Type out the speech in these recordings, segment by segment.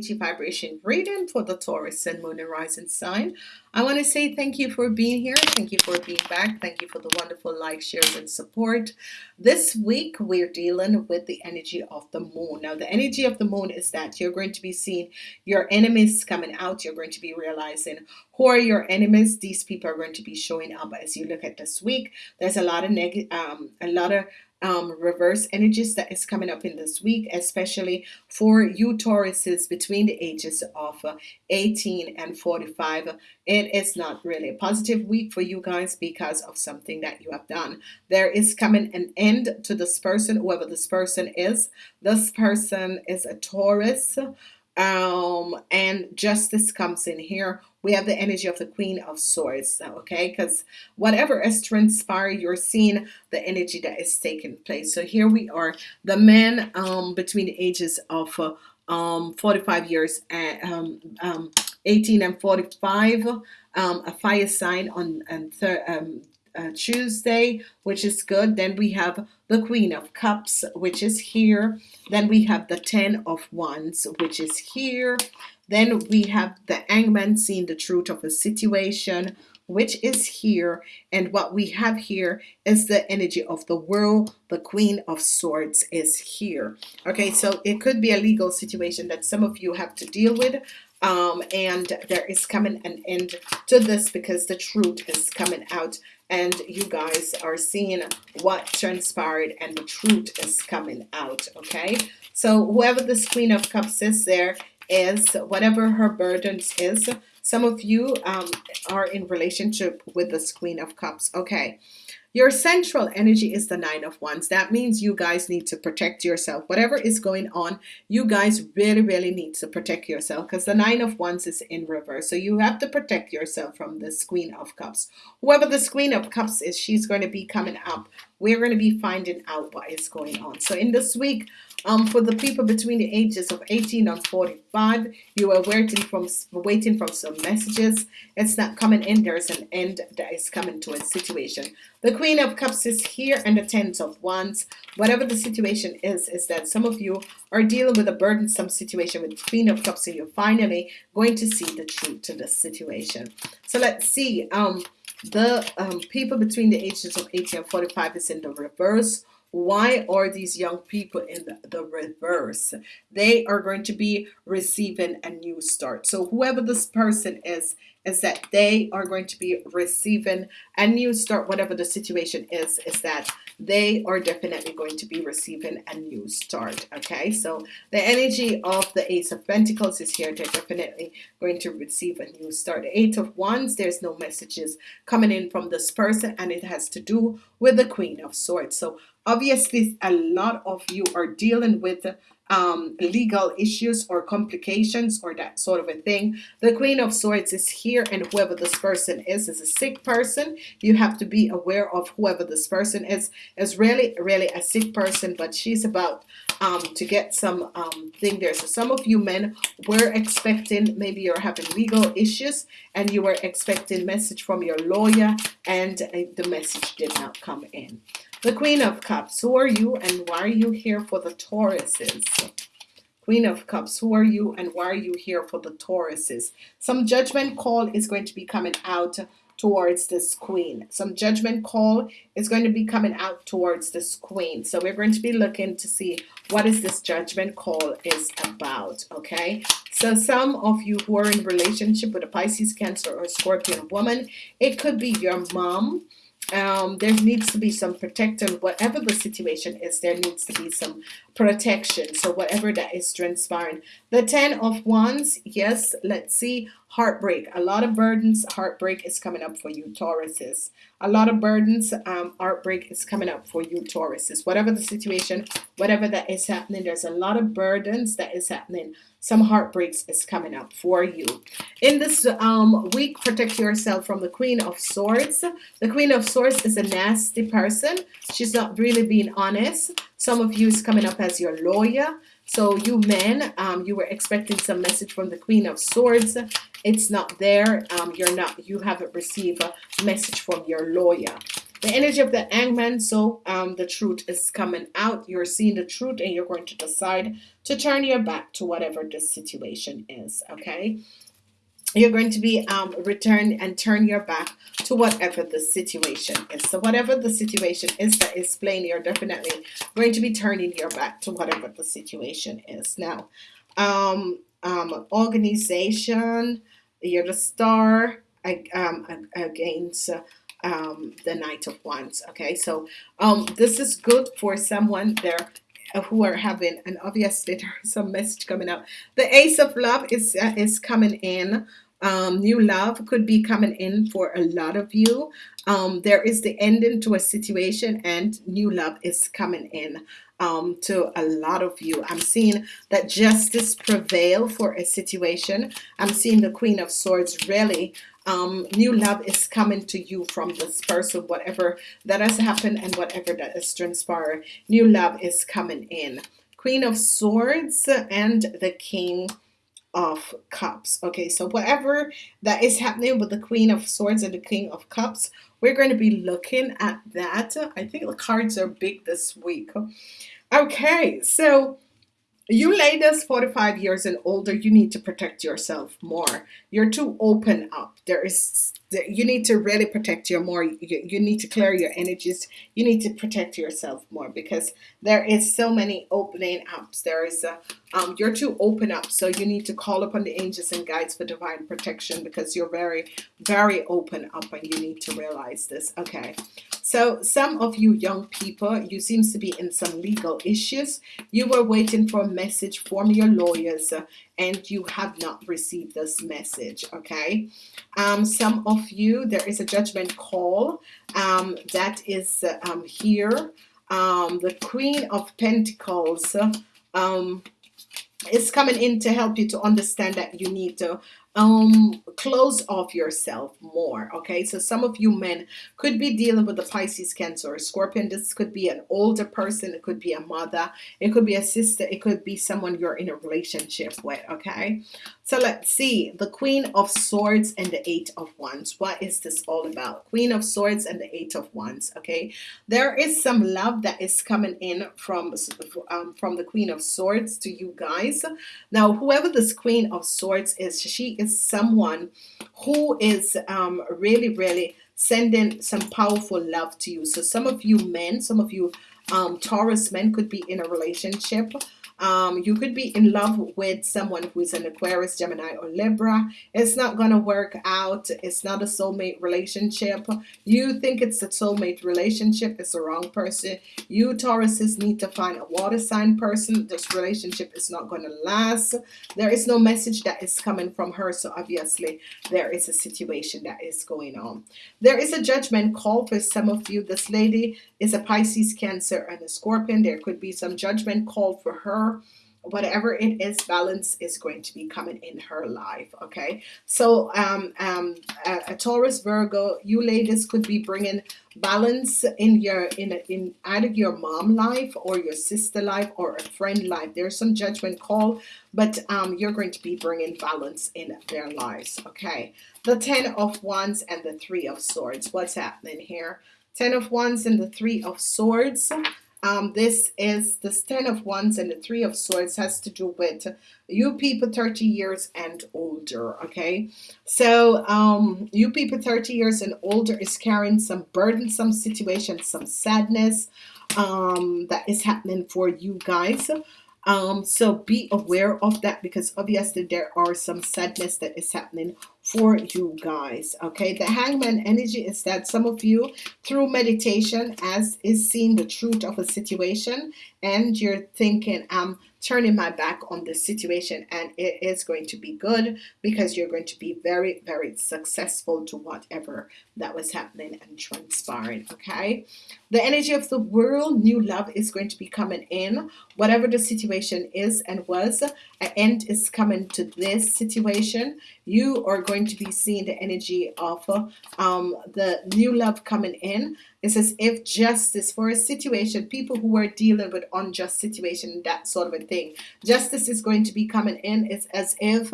energy vibration reading for the Taurus and Moon and Rising sign. I want to say thank you for being here. Thank you for being back. Thank you for the wonderful likes, shares, and support. This week we're dealing with the energy of the moon. Now the energy of the moon is that you're going to be seeing your enemies coming out. You're going to be realizing who are your enemies. These people are going to be showing up as you look at this week. There's a lot of negative, um, a lot of um, reverse energies that is coming up in this week, especially for you Tauruses between the ages of uh, 18 and 45. It is not really a positive week for you guys because of something that you have done. There is coming an end to this person, whoever this person is. This person is a Taurus um and justice comes in here. We have the energy of the queen of swords okay? Because whatever is transpired you're seeing the energy that is taking place. So here we are the men um between the ages of uh, um 45 years and um, um 18 and 45 um a fire sign on and third um, uh, Tuesday, which is good. Then we have the Queen of Cups, which is here. Then we have the Ten of Wands, which is here. Then we have the Hangman seeing the truth of a situation, which is here. And what we have here is the energy of the world. The Queen of Swords is here. Okay, so it could be a legal situation that some of you have to deal with um, and there is coming an end to this because the truth is coming out and you guys are seeing what transpired and the truth is coming out okay? So whoever this queen of cups is there is whatever her burdens is some of you um, are in relationship with this queen of cups okay your central energy is the nine of wands. That means you guys need to protect yourself. Whatever is going on, you guys really, really need to protect yourself because the nine of wands is in reverse. So you have to protect yourself from this queen of cups. Whoever this queen of cups is, she's going to be coming up. We're going to be finding out what is going on. So in this week, um, for the people between the ages of 18 and 45, you are waiting from waiting from some messages. It's not coming in. There's an end that is coming to a situation. The Queen of Cups is here and the Ten of Wands. Whatever the situation is, is that some of you are dealing with a burdensome situation with Queen of Cups and you're finally going to see the truth to this situation. So let's see. Um, the um, people between the ages of 18 and 45 is in the reverse why are these young people in the, reverse? They are going to be receiving a new start. So whoever this person is is that they are going to be receiving a new start. Whatever the situation is is that they are definitely going to be receiving a new start okay? So the energy of the ace of Pentacles is here. They're definitely going to receive a new start. The eight of wands there's no messages coming in from this person and it has to do with the queen of swords. So obviously a lot of you are dealing with um, legal issues or complications or that sort of a thing. The Queen of Swords is here and whoever this person is is a sick person. You have to be aware of whoever this person is is really really a sick person but she's about um, to get some um, thing there. So some of you men were expecting maybe you're having legal issues and you were expecting message from your lawyer and uh, the message did not come in. The Queen of Cups, who are you and why are you here for the Tauruses? Queen of Cups, who are you and why are you here for the Tauruses? Some judgment call is going to be coming out towards this queen. Some judgment call is going to be coming out towards this queen. So we're going to be looking to see what is this judgment call is about. Okay. So some of you who are in relationship with a Pisces, Cancer, or Scorpion woman, it could be your mom um, there needs to be some protection whatever the situation is there needs to be some protection. So whatever that is transpiring. The ten of wands yes let's see heartbreak. A lot of burdens heartbreak is coming up for you Tauruses. A lot of burdens um, heartbreak is coming up for you Tauruses. Whatever the situation whatever that is happening there's a lot of burdens that is happening some heartbreaks is coming up for you. In this um, week protect yourself from the Queen of Swords. The Queen of Swords is a nasty person. She's not really being honest. Some of you is coming up as your lawyer. So you men um, you were expecting some message from the Queen of Swords. It's not there. Um, you're not you haven't received a message from your lawyer the energy of the hangman so um the truth is coming out you're seeing the truth and you're going to decide to turn your back to whatever the situation is okay you're going to be um, return and turn your back to whatever the situation is. So whatever the situation is that is playing, you're definitely going to be turning your back to whatever the situation is. Now, um, um, organization, you're the star um, against um, the Knight of Wands. Okay, so um, this is good for someone there uh, who are having, and obviously there's some message coming up. The Ace of Love is uh, is coming in. Um, new love could be coming in for a lot of you. Um, there is the ending to a situation, and new love is coming in um, to a lot of you. I'm seeing that justice prevail for a situation. I'm seeing the Queen of Swords really um, new love is coming to you from this person whatever that has happened and whatever that has transpired. New love is coming in. Queen of Swords and the King of Cups. Okay so whatever that is happening with the Queen of Swords and the King of Cups we're going to be looking at that. I think the cards are big this week. Okay so you ladies 45 years and older you need to protect yourself more. You're too open up. There is you need to really protect your more you, you need to clear your energies. You need to protect yourself more because there is so many opening ups. There is a um, you're too open up so you need to call upon the angels and guides for divine protection because you're very very open up and you need to realize this. Okay. So some of you young people you seems to be in some legal issues. You were waiting for a message from your lawyers uh, and you have not received this message okay? Um, some of you there is a judgment call um, that is uh, um, here. Um, the Queen of Pentacles is coming in to help you to understand that you need to um close off yourself more okay? So some of you men could be dealing with the Pisces cancer or scorpion. This could be an older person. It could be a mother. It could be a sister. It could be someone you're in a relationship with okay so let's see. The Queen of Swords and the Eight of Wands. What is this all about? Queen of Swords and the Eight of Wands okay? There is some love that is coming in from um, from the Queen of Swords to you guys. Now whoever this Queen of Swords is she is someone who is um, really, really sending some powerful love to you. So some of you men, some of you um, Taurus men could be in a relationship um, you could be in love with someone who is an Aquarius, Gemini, or Libra. It's not going to work out. It's not a soulmate relationship. You think it's a soulmate relationship. It's the wrong person. You Tauruses need to find a water sign person. This relationship is not going to last. There is no message that is coming from her. So obviously there is a situation that is going on. There is a judgment call for some of you. This lady is a Pisces, Cancer, and a Scorpion. There could be some judgment called for her whatever it is balance is going to be coming in her life okay? So um um a, a, taurus virgo you ladies could be bringing balance in your in in either your mom life or your sister life or a friend life. There's some judgment call but um you're going to be bringing balance in their lives okay? The ten of wands and the three of swords. What's happening here? Ten of wands and the three of swords um, this is the ten of wands and the three of swords has to do with you people 30 years and older okay? So um, you people 30 years and older is carrying some burdensome situations some sadness um, that is happening for you guys. Um, so be aware of that because obviously there are some sadness that is happening for you guys okay? The hangman energy is that some of you through meditation as is seeing the truth of a situation and you're thinking I'm turning my back on this situation and it is going to be good because you're going to be very very successful to whatever that was happening and transpiring okay? The energy of the world new love is going to be coming in. Whatever the situation is and was an end is coming to this situation. You are going to be seeing the energy of um, the new love coming in it says if justice for a situation people who are dealing with unjust situation that sort of a thing justice is going to be coming in. It's as if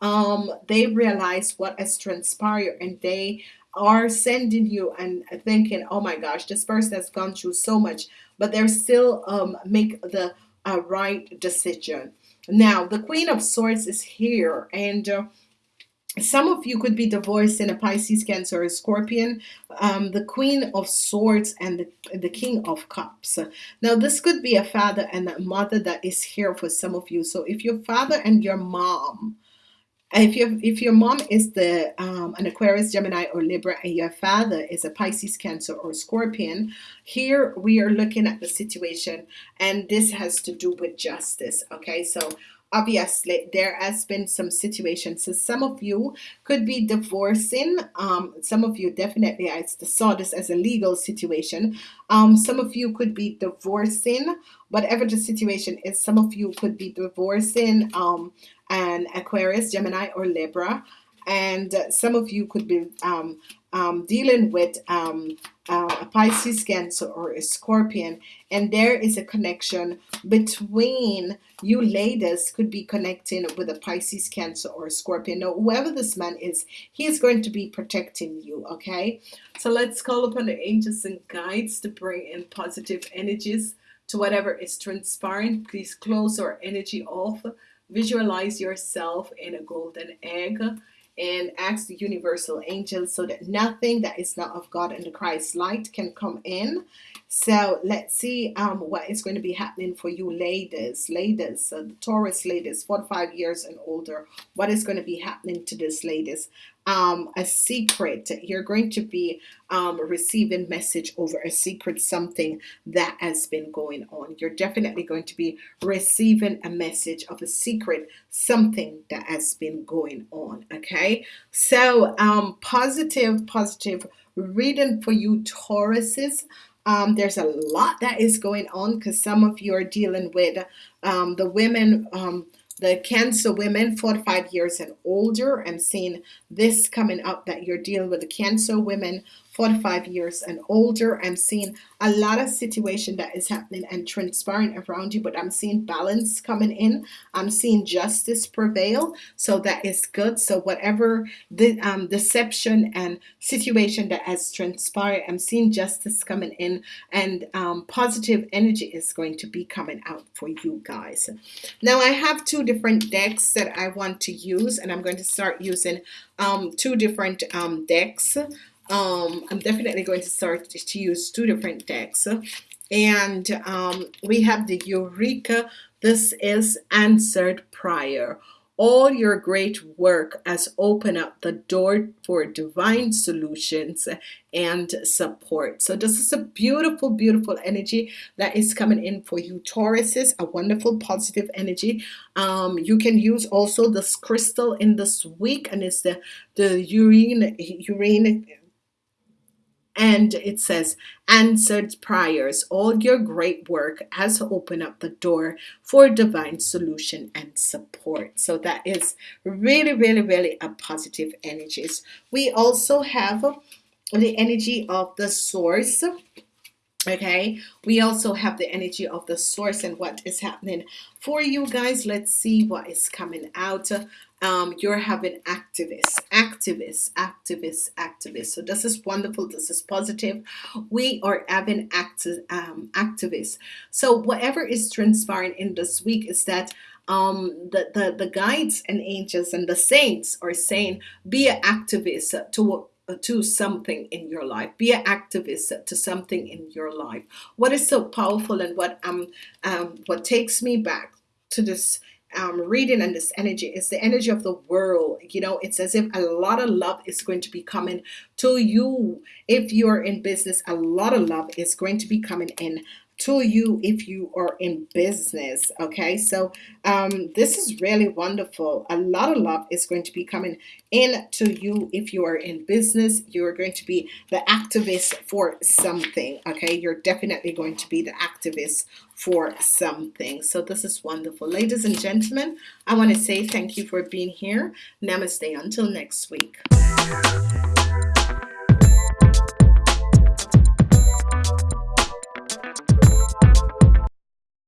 um, they realize what has transpired and they are sending you and thinking oh my gosh this person has gone through so much but they're still um, make the uh, right decision. Now the queen of swords is here and uh, some of you could be divorced in a Pisces, Cancer, or Scorpion, um, the Queen of Swords and the, the King of Cups. Now, this could be a father and a mother that is here for some of you. So, if your father and your mom, if your if your mom is the um, an Aquarius, Gemini, or Libra, and your father is a Pisces, Cancer, or Scorpion, here we are looking at the situation, and this has to do with justice. Okay, so obviously there has been some situations. So some of you could be divorcing. Um some of you definitely I saw this as a legal situation. Um some of you could be divorcing. Whatever the situation is some of you could be divorcing. Um an Aquarius Gemini or Libra and some of you could be um, um, dealing with um, uh, a Pisces, Cancer, or a Scorpion, and there is a connection between you ladies could be connecting with a Pisces, Cancer, or a Scorpion. Now, whoever this man is, he is going to be protecting you. Okay, so let's call upon the angels and guides to bring in positive energies to whatever is transpiring. Please close our energy off. Visualize yourself in a golden egg and ask the universal angels so that nothing that is not of God and the Christ light can come in. So let's see um, what is going to be happening for you ladies, ladies, uh, the Taurus ladies, 45 years and older. What is going to be happening to this ladies? um, a secret. You're going to be um, receiving message over a secret, something that has been going on. You're definitely going to be receiving a message of a secret, something that has been going on. Okay, so um, positive, positive reading for you, Tauruses. Um, there's a lot that is going on because some of you are dealing with um, the women um, the cancer women 45 years and older. I'm seeing this coming up that you're dealing with the cancer women 45 years and older. I'm seeing a lot of situation that is happening and transpiring around you but I'm seeing balance coming in. I'm seeing justice prevail. So that is good. So whatever the um, deception and situation that has transpired I'm seeing justice coming in and um, positive energy is going to be coming out for you guys. Now I have two different decks that I want to use and I'm going to start using um, two different um, decks um, I'm definitely going to start to use two different decks. And um, we have the Eureka this is answered prior all your great work has opened up the door for divine solutions and support. So this is a beautiful beautiful energy that is coming in for you Tauruses a wonderful positive energy. Um, you can use also this crystal in this week and it's the the urine urine and it says answered prayers all your great work has opened up the door for divine solution and support. So that is really really really a positive energies we also have the energy of the source okay? We also have the energy of the source and what is happening for you guys. Let's see what is coming out um, you're having activists, activists, activists, activists. So this is wonderful. This is positive. We are having active um, activists. So whatever is transpiring in this week is that um, the, the, the guides and angels and the saints are saying, be an activist to to something in your life be an activist to something in your life what is so powerful and what um, um what takes me back to this um, reading and this energy is the energy of the world you know it's as if a lot of love is going to be coming to you. If you're in business a lot of love is going to be coming in to you if you are in business okay? So um, this is really wonderful. A lot of love is going to be coming in to you if you are in business. You're going to be the activist for something okay? You're definitely going to be the activist for something. So this is wonderful. Ladies and gentlemen I want to say thank you for being here. Namaste. Until next week